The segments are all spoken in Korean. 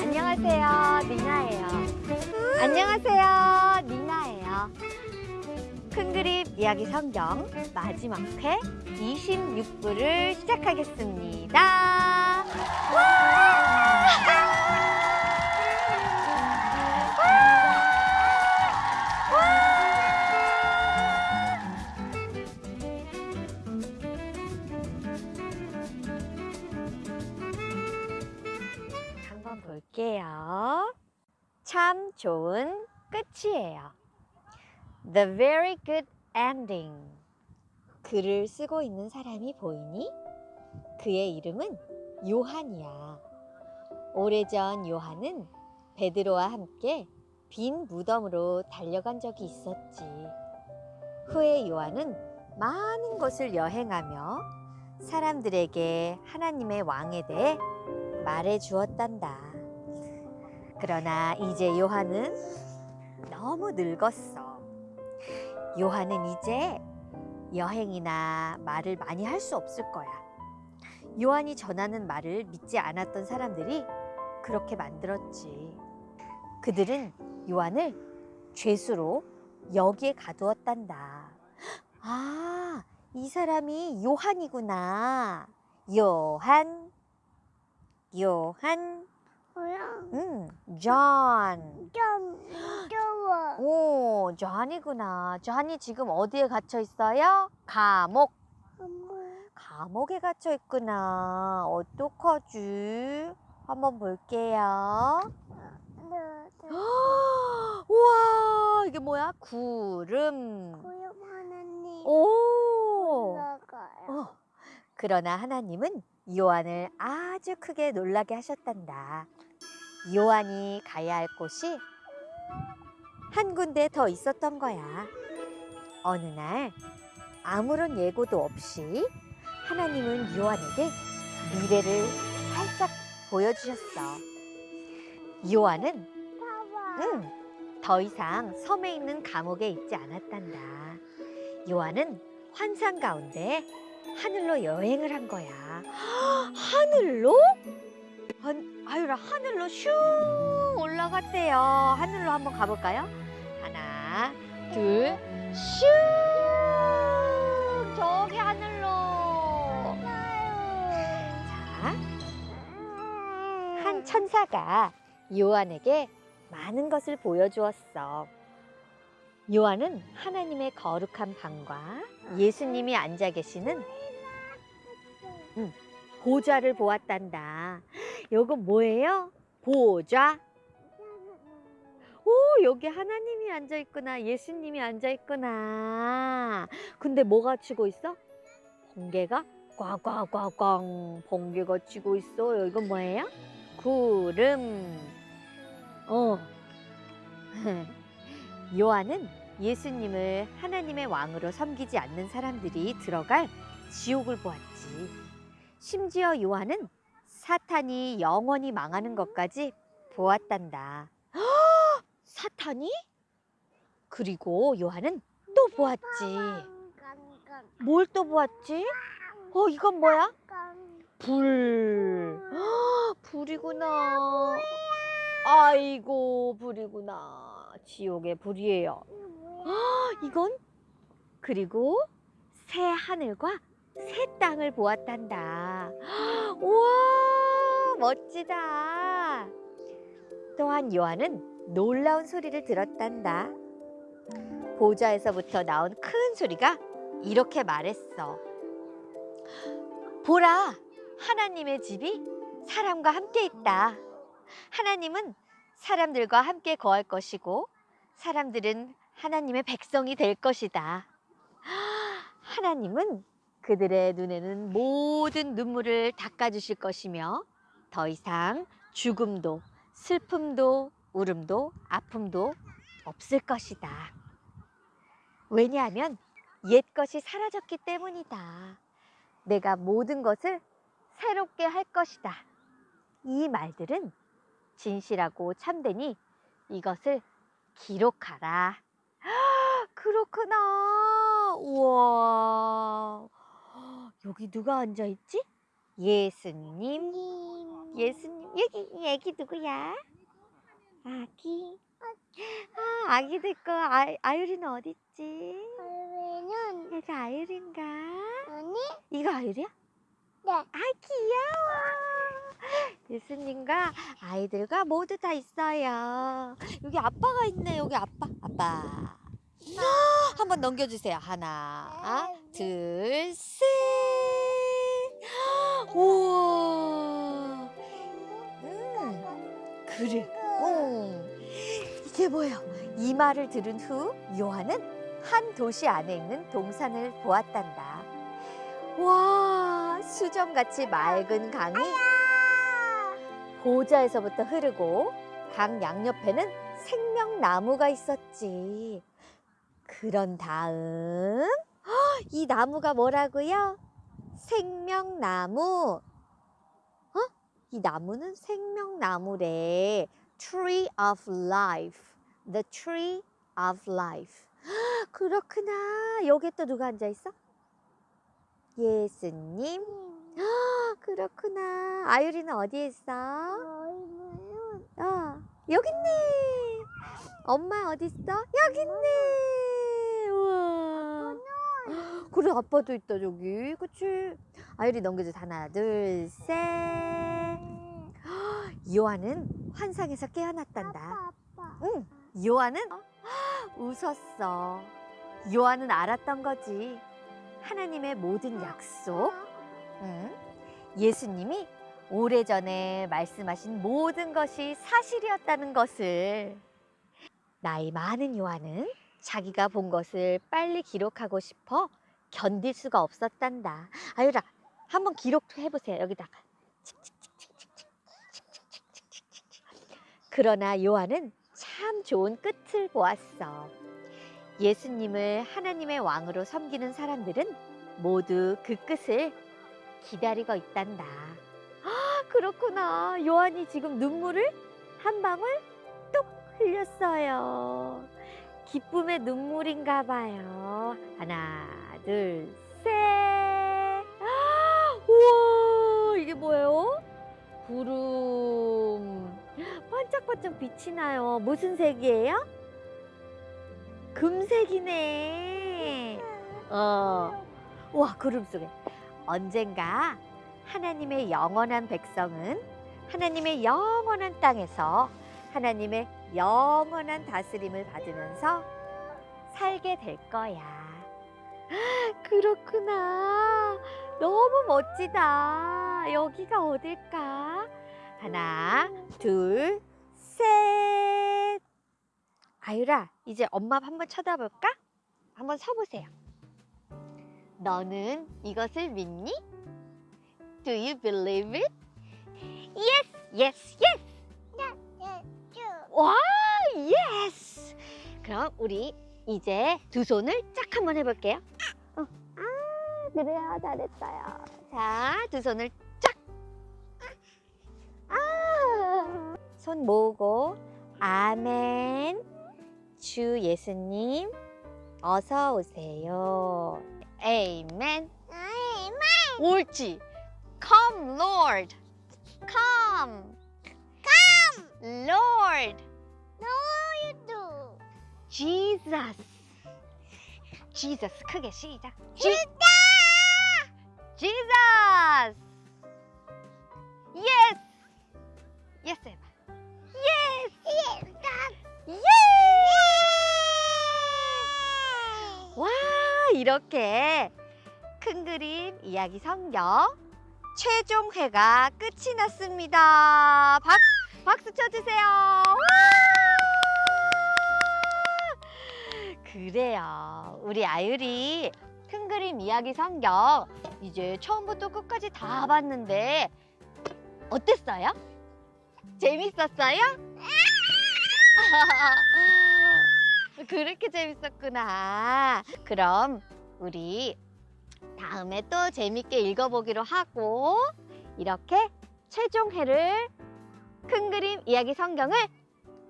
안녕하세요, 니나예요. 안녕하세요, 니나예요. 큰 그림 이야기 성경 마지막 회 26부를 시작하겠습니다. The very good ending. 글을 쓰고 있는 사람이 보이니? 그의 이름은 요한이야. 오래전 요한은 베드로와 함께 빈 무덤으로 달려간 적이 있었지. 후에 요한은 많은 곳을 여행하며 사람들에게 하나님의 왕에 대해 말해 주었단다. 그러나 이제 요한은 너무 늙었어. 요한은 이제 여행이나 말을 많이 할 수 없을 거야. 요한이 전하는 말을 믿지 않았던 사람들이 그렇게 만들었지. 그들은 요한을 죄수로 여기에 가두었단다. 아, 이 사람이 요한이구나. 요한, 요한, 뭐야? 음, 존. 좀무 오, 존이구나. 존이 지금 어디에 갇혀 있어요? 감옥. 감옥에 갇혀 있구나. 어떡하지? 한번 볼게요. 우와, 이게 뭐야? 구름. 고용 하나님 오. 올라가요. 어, 그러나 하나님은 요한을 아주 크게 놀라게 하셨단다. 요한이 가야 할 곳이 한 군데 더 있었던 거야. 어느 날 아무런 예고도 없이 하나님은 요한에게 미래를 살짝 보여주셨어. 요한은. 응, 더 이상 섬에 있는 감옥에 있지 않았단다. 요한은 환상 가운데 하늘로 여행을 한 거야. 하늘로? 한, 아유라 하늘로 슝 올라갔대요. 하늘로 한번 가볼까요? 하나, 둘, 슝 저기 하늘로. 자, 한 천사가 요한에게 많은 것을 보여주었어. 요한은 하나님의 거룩한 방과 예수님이 앉아 계시는 보좌를 보았단다. 요거 뭐예요? 보좌. 오, 여기 하나님이 앉아 있구나. 예수님이 앉아 있구나. 근데 뭐가 치고 있어? 번개가 꽝꽝꽝꽝 번개가 치고 있어요. 이건 뭐예요? 구름. 어. 요한은 예수님을 하나님의 왕으로 섬기지 않는 사람들이 들어갈 지옥을 보았지. 심지어 요한은 사탄이 영원히 망하는 것까지 보았단다. 헉! 사탄이? 그리고 요한은 또 보았지. 뭘 또 보았지? 어, 이건 뭐야? 불. 헉, 불이구나. 아이고, 불이구나. 지옥의 불이에요. 이건? 그리고 새 하늘과 새 땅을 보았단다. 우와, 멋지다. 또한 요한은 놀라운 소리를 들었단다. 보좌에서부터 나온 큰 소리가 이렇게 말했어. 보라, 하나님의 집이 사람과 함께 있다. 하나님은 사람들과 함께 거할 것이고 사람들은 하나님의 백성이 될 것이다. 하나님은 그들의 눈에는 모든 눈물을 닦아주실 것이며 더 이상 죽음도 슬픔도 울음도 아픔도 없을 것이다. 왜냐하면 옛 것이 사라졌기 때문이다. 내가 모든 것을 새롭게 할 것이다. 이 말들은 진실하고 참되니 이것을 기록하라. 그렇구나. 우와. 여기 누가 앉아 있지? 예수님. 님. 예수님. 여기 이 애기 누구야? 아기. 아, 아기들 거 아, 아유리는 어디 있지? 그러면은 얘가 아유리인가? 아니 이거 아유리야? 네. 아 귀여워. 예수님과 아이들과 모두 다 있어요. 여기 아빠가 있네. 여기 아빠. 아빠. 한번 넘겨주세요. 하나, 둘, 셋. 우와. 음, 그래. 어. 이게 뭐야? 이 말을 들은 후 요한은 한 도시 안에 있는 동산을 보았단다. 와, 수정같이 맑은 강이 보좌에서부터 흐르고 강 양옆에는 생명나무가 있었지. 그런 다음 헉, 이 나무가 뭐라고요? 생명나무. 어? 이 나무는 생명나무래. Tree of Life. The Tree of Life. 헉, 그렇구나. 여기 또 누가 앉아 있어? 예수님. 헉, 그렇구나. 아유리는 어디에 있어? 어, 여기 있네. 엄마 어디 있어? 여기 있네. 우와. 그래 아빠도 있다 저기. 그치? 아유리 넘겨줘. 하나, 둘, 셋. 요한은 환상에서 깨어났단다. 아빠 아빠. 응. 요한은 웃었어. 요한은 알았던 거지. 하나님의 모든 약속. 응. 예수님이 오래전에 말씀하신 모든 것이 사실이었다는 것을 나이 많은 요한은 자기가 본 것을 빨리 기록하고 싶어 견딜 수가 없었단다. 아유라, 한번 기록해 보세요. 여기다가. 그러나 요한은 참 좋은 끝을 보았어. 예수님을 하나님의 왕으로 섬기는 사람들은 모두 그 끝을 기다리고 있단다. 아, 그렇구나. 요한이 지금 눈물을 한 방울 뚝 흘렸어요. 기쁨의 눈물인가 봐요. 하나, 둘, 셋. 아, 우와, 이게 뭐예요? 구름. 반짝반짝 빛이 나요. 무슨 색이에요? 금색이네. 어. 와, 구름 속에. 언젠가 하나님의 영원한 백성은 하나님의 영원한 땅에서 하나님의 영원한 다스림을 받으면서 살게 될 거야. 그렇구나. 너무 멋지다. 여기가 어딜까? 하나, 둘, 셋. 아유라, 이제 엄마 한번 쳐다볼까? 한번 서보세요. 너는 이것을 믿니? Do you believe it? Yes, yes, yes. 와, yes. 그럼 우리 이제 두 손을 짝 한번 해볼게요. 어. 아, 그래요, 잘했어요. 자, 두 손을 짝. 아, 손 모으고 아멘. 주 예수님 어서 오세요. 아멘. 옳지. Come, Lord. Come. Come. Lord. Jesus. Jesus 크게 시작. Jesus. Jesus. Yes. Yes. 이렇게 큰 그림 이야기 성경 최종 회가 끝이 났습니다. 박, 박수 쳐주세요. 와! 그래요. 우리 아유리 큰 그림 이야기 성경 이제 처음부터 끝까지 다 봤는데 어땠어요? 재밌었어요? 그렇게 재밌었구나. 그럼 우리 다음에 또 재밌게 읽어보기로 하고 이렇게 최종회를 큰 그림 이야기 성경을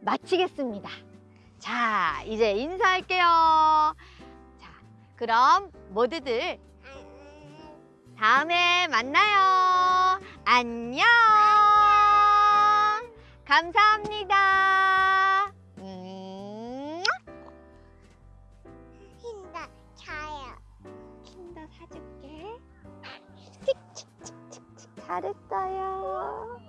마치겠습니다. 자, 이제 인사할게요. 자, 그럼 모두들 다음에 만나요. 안녕. 감사합니다. 잘했어요.